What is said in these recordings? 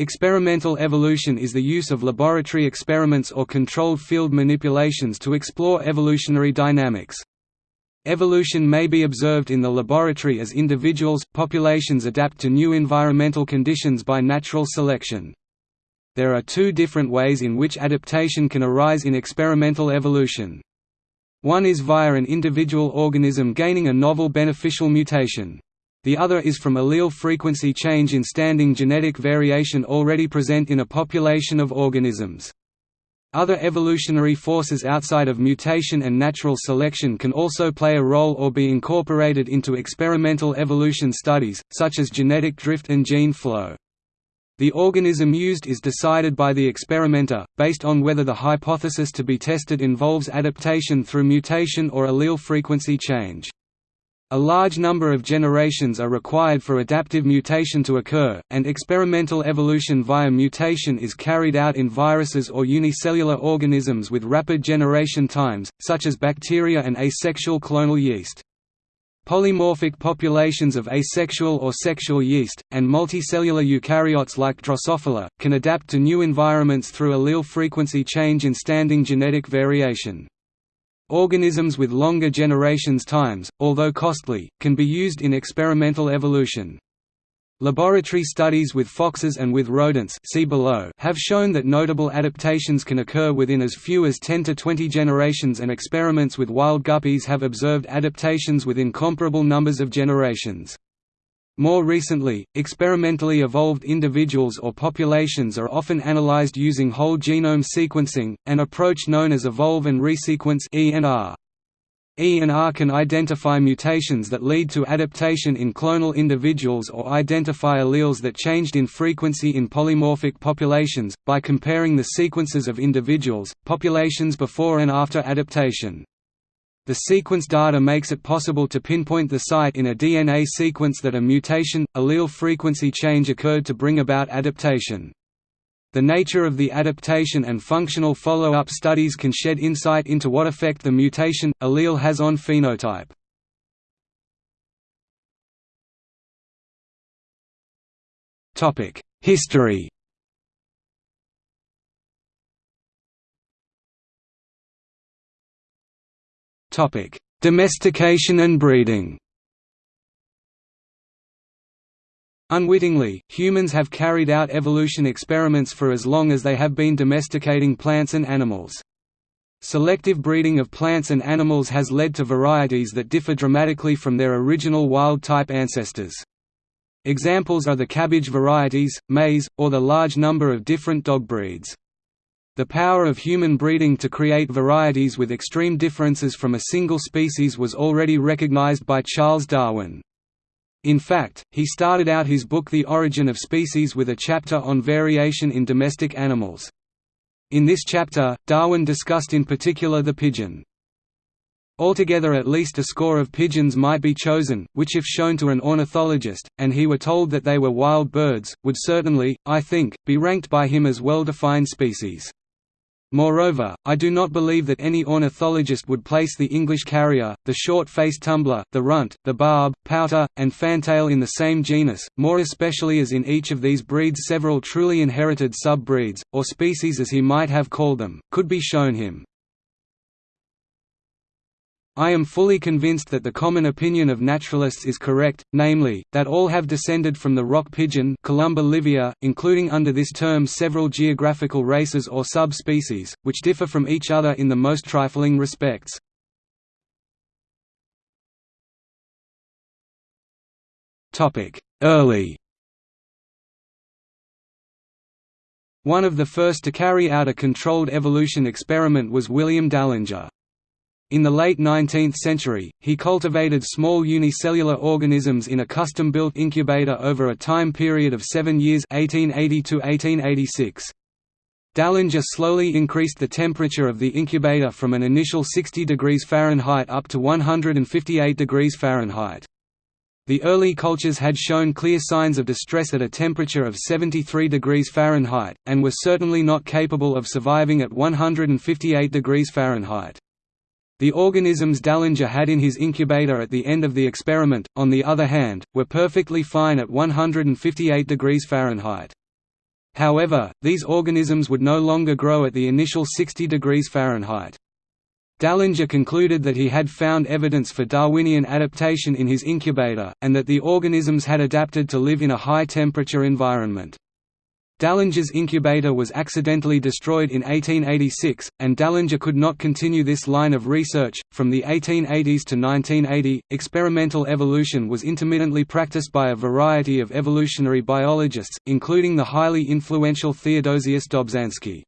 Experimental evolution is the use of laboratory experiments or controlled field manipulations to explore evolutionary dynamics. Evolution may be observed in the laboratory as individuals, populations adapt to new environmental conditions by natural selection. There are two different ways in which adaptation can arise in experimental evolution. One is via an individual organism gaining a novel beneficial mutation. The other is from allele frequency change in standing genetic variation already present in a population of organisms. Other evolutionary forces outside of mutation and natural selection can also play a role or be incorporated into experimental evolution studies, such as genetic drift and gene flow. The organism used is decided by the experimenter, based on whether the hypothesis to be tested involves adaptation through mutation or allele frequency change. A large number of generations are required for adaptive mutation to occur, and experimental evolution via mutation is carried out in viruses or unicellular organisms with rapid generation times, such as bacteria and asexual clonal yeast. Polymorphic populations of asexual or sexual yeast, and multicellular eukaryotes like Drosophila, can adapt to new environments through allele frequency change in standing genetic variation. Organisms with longer generations times, although costly, can be used in experimental evolution. Laboratory studies with foxes and with rodents see below have shown that notable adaptations can occur within as few as 10 to 20 generations and experiments with wild guppies have observed adaptations within comparable numbers of generations. More recently, experimentally evolved individuals or populations are often analyzed using whole genome sequencing, an approach known as evolve and resequence (E&R). E&R can identify mutations that lead to adaptation in clonal individuals or identify alleles that changed in frequency in polymorphic populations, by comparing the sequences of individuals, populations before and after adaptation. The sequence data makes it possible to pinpoint the site in a DNA sequence that a mutation, allele frequency change occurred to bring about adaptation. The nature of the adaptation and functional follow-up studies can shed insight into what effect the mutation, allele has on phenotype. History Topic: Domestication and breeding. Unwittingly, humans have carried out evolution experiments for as long as they have been domesticating plants and animals. Selective breeding of plants and animals has led to varieties that differ dramatically from their original wild-type ancestors. Examples are the cabbage varieties, maize, or the large number of different dog breeds. The power of human breeding to create varieties with extreme differences from a single species was already recognized by Charles Darwin. In fact, he started out his book The Origin of Species with a chapter on variation in domestic animals. In this chapter, Darwin discussed in particular the pigeon. Altogether at least a score of pigeons might be chosen, which if shown to an ornithologist, and he were told that they were wild birds, would certainly, I think, be ranked by him as well-defined species. Moreover, I do not believe that any ornithologist would place the English carrier, the short-faced tumbler, the runt, the barb, pouter, and fantail in the same genus, more especially as in each of these breeds several truly inherited sub-breeds, or species as he might have called them, could be shown him. I am fully convinced that the common opinion of naturalists is correct, namely, that all have descended from the rock pigeon Columba livia, including under this term several geographical races or sub-species, which differ from each other in the most trifling respects. Early One of the first to carry out a controlled evolution experiment was William Dallinger. In the late 19th century, he cultivated small unicellular organisms in a custom-built incubator over a time period of seven years 1880 1886. Dallinger slowly increased the temperature of the incubator from an initial 60 degrees Fahrenheit up to 158 degrees Fahrenheit. The early cultures had shown clear signs of distress at a temperature of 73 degrees Fahrenheit, and were certainly not capable of surviving at 158 degrees Fahrenheit. The organisms Dallinger had in his incubator at the end of the experiment, on the other hand, were perfectly fine at 158 degrees Fahrenheit. However, these organisms would no longer grow at the initial 60 degrees Fahrenheit. Dallinger concluded that he had found evidence for Darwinian adaptation in his incubator, and that the organisms had adapted to live in a high-temperature environment. Dallinger's incubator was accidentally destroyed in 1886, and Dallinger could not continue this line of research. From the 1880s to 1980, experimental evolution was intermittently practiced by a variety of evolutionary biologists, including the highly influential Theodosius Dobzhansky.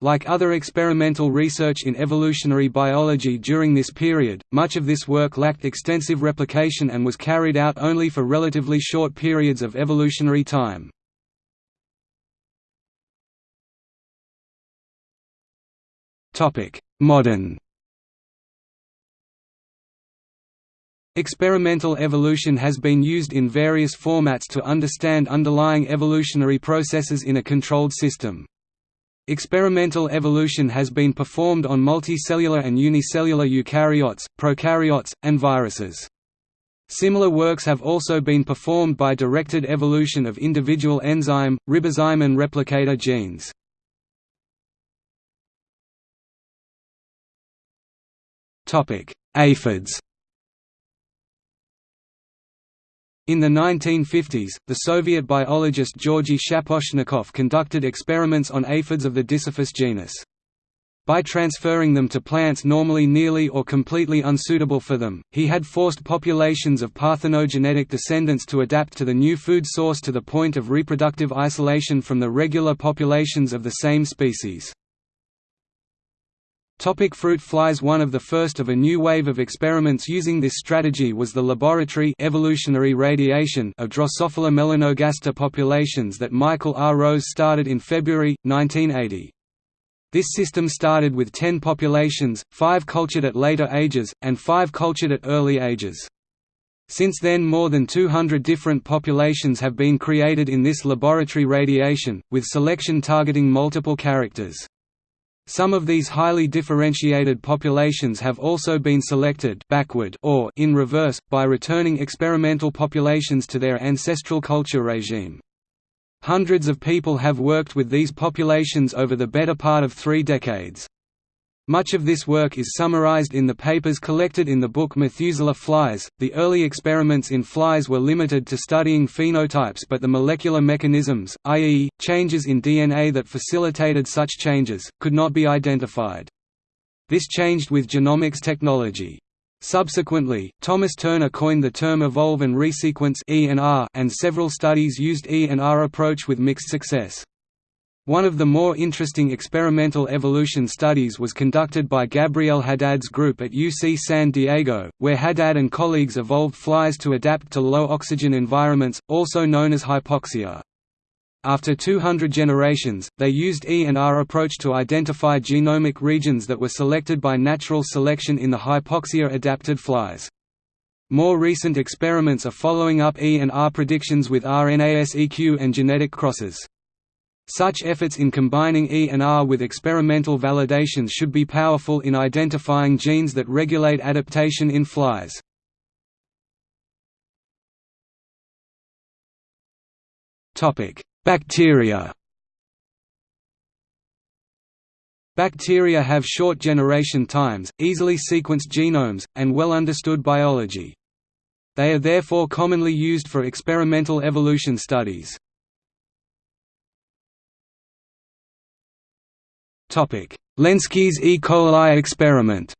Like other experimental research in evolutionary biology during this period, much of this work lacked extensive replication and was carried out only for relatively short periods of evolutionary time. Modern Experimental evolution has been used in various formats to understand underlying evolutionary processes in a controlled system. Experimental evolution has been performed on multicellular and unicellular eukaryotes, prokaryotes, and viruses. Similar works have also been performed by directed evolution of individual enzyme, ribozyme and replicator genes. Aphids In the 1950s, the Soviet biologist Georgy Shaposhnikov conducted experiments on aphids of the Dysaphis genus. By transferring them to plants normally nearly or completely unsuitable for them, he had forced populations of parthenogenetic descendants to adapt to the new food source to the point of reproductive isolation from the regular populations of the same species. Topic fruit flies One of the first of a new wave of experiments using this strategy was the laboratory evolutionary radiation of Drosophila melanogaster populations that Michael R. Rose started in February, 1980. This system started with 10 populations, 5 cultured at later ages, and 5 cultured at early ages. Since then more than 200 different populations have been created in this laboratory radiation, with selection targeting multiple characters. Some of these highly differentiated populations have also been selected backward or in reverse, by returning experimental populations to their ancestral culture regime. Hundreds of people have worked with these populations over the better part of three decades. Much of this work is summarized in the papers collected in the book Methuselah Flies. The early experiments in flies were limited to studying phenotypes, but the molecular mechanisms, i.e., changes in DNA that facilitated such changes, could not be identified. This changed with genomics technology. Subsequently, Thomas Turner coined the term evolve and resequence and several studies used E&R approach with mixed success. One of the more interesting experimental evolution studies was conducted by Gabriel Haddad's group at UC San Diego, where Haddad and colleagues evolved flies to adapt to low oxygen environments, also known as hypoxia. After 200 generations, they used E&R approach to identify genomic regions that were selected by natural selection in the hypoxia-adapted flies. More recent experiments are following up E&R predictions with RNA-seq and genetic crosses. Such efforts in combining E and R with experimental validations should be powerful in identifying genes that regulate adaptation in flies. Bacteria Bacteria have short generation times, easily sequenced genomes, and well understood biology. They are therefore commonly used for experimental evolution studies. Lenski's E. coli experiment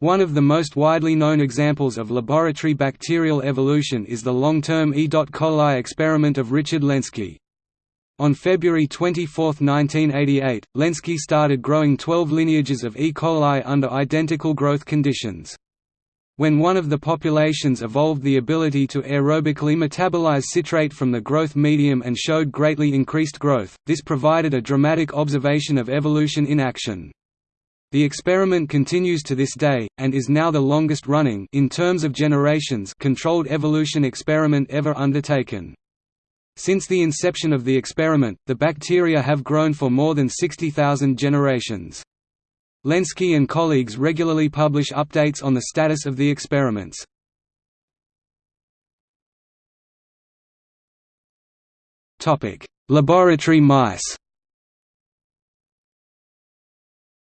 One of the most widely known examples of laboratory bacterial evolution is the long-term E. coli experiment of Richard Lenski. On February 24, 1988, Lenski started growing 12 lineages of E. coli under identical growth conditions. When one of the populations evolved the ability to aerobically metabolize citrate from the growth medium and showed greatly increased growth, this provided a dramatic observation of evolution in action. The experiment continues to this day, and is now the longest running in terms of generations controlled evolution experiment ever undertaken. Since the inception of the experiment, the bacteria have grown for more than 60,000 generations. Lenski and colleagues regularly publish updates on the status of the experiments. Laboratory mice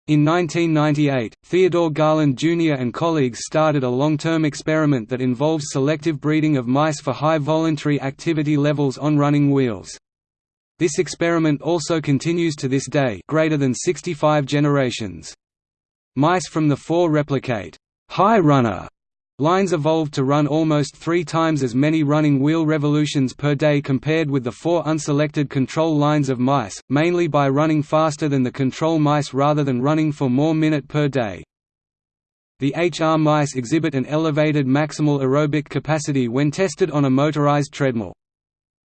In 1998, Theodore Garland Jr. and colleagues started a long-term experiment that involves selective breeding of mice for high voluntary activity levels on running wheels. This experiment also continues to this day greater than 65 generations. Mice from the four replicate high runner Lines evolved to run almost three times as many running wheel revolutions per day compared with the four unselected control lines of mice, mainly by running faster than the control mice rather than running for more minute per day. The HR mice exhibit an elevated maximal aerobic capacity when tested on a motorized treadmill.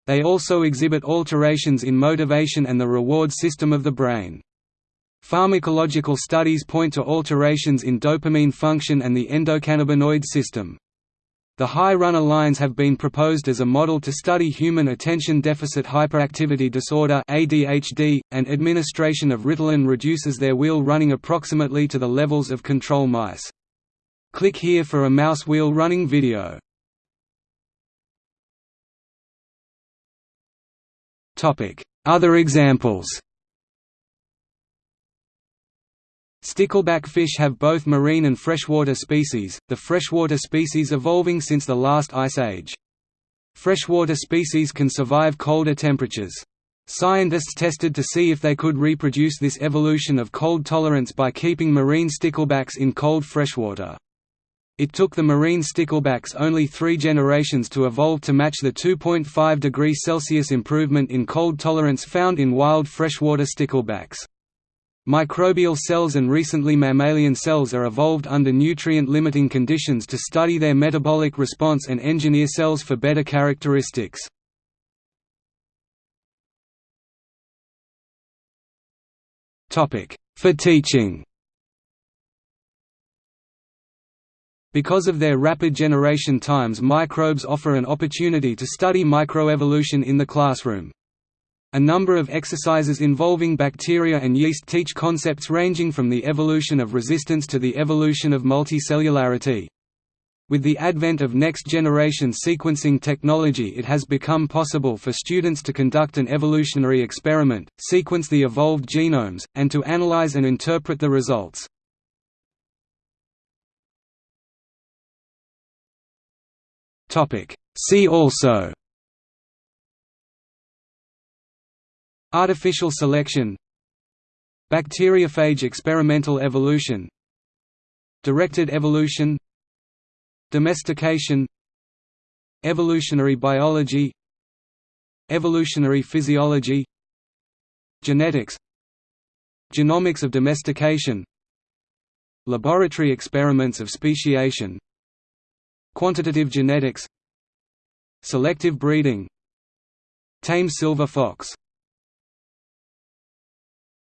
They also exhibit alterations in motivation and the reward system of the brain. Pharmacological studies point to alterations in dopamine function and the endocannabinoid system. The high runner lines have been proposed as a model to study human attention deficit hyperactivity disorder (ADHD), and administration of Ritalin reduces their wheel running approximately to the levels of control mice. Click here for a mouse wheel running video. Other examples. Stickleback fish have both marine and freshwater species, the freshwater species evolving since the last ice age. Freshwater species can survive colder temperatures. Scientists tested to see if they could reproduce this evolution of cold tolerance by keeping marine sticklebacks in cold freshwater. It took the marine sticklebacks only three generations to evolve to match the 2.5 degrees Celsius improvement in cold tolerance found in wild freshwater sticklebacks. Microbial cells and recently mammalian cells are evolved under nutrient-limiting conditions to study their metabolic response and engineer cells for better characteristics. For teaching Because of their rapid generation times microbes offer an opportunity to study microevolution in the classroom. A number of exercises involving bacteria and yeast teach concepts ranging from the evolution of resistance to the evolution of multicellularity. With the advent of next-generation sequencing technology it has become possible for students to conduct an evolutionary experiment, sequence the evolved genomes, and to analyze and interpret the results. See also Artificial selection Bacteriophage experimental evolution Directed evolution Domestication Evolutionary biology Evolutionary physiology Genetics Genomics of domestication Laboratory experiments of speciation Quantitative genetics Selective breeding Tame silver fox